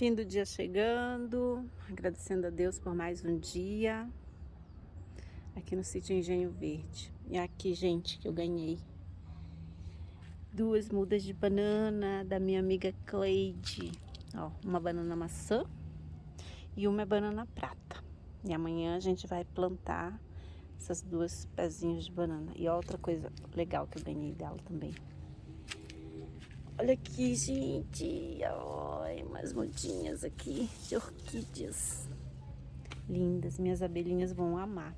Fim do dia chegando, agradecendo a Deus por mais um dia aqui no sítio Engenho Verde. E aqui, gente, que eu ganhei duas mudas de banana da minha amiga Cleide. Ó, uma banana maçã e uma é banana prata. E amanhã a gente vai plantar essas duas pezinhos de banana. E outra coisa legal que eu ganhei dela também. Olha aqui, gente. Olha, umas mudinhas aqui de orquídeas. Lindas. Minhas abelhinhas vão amar.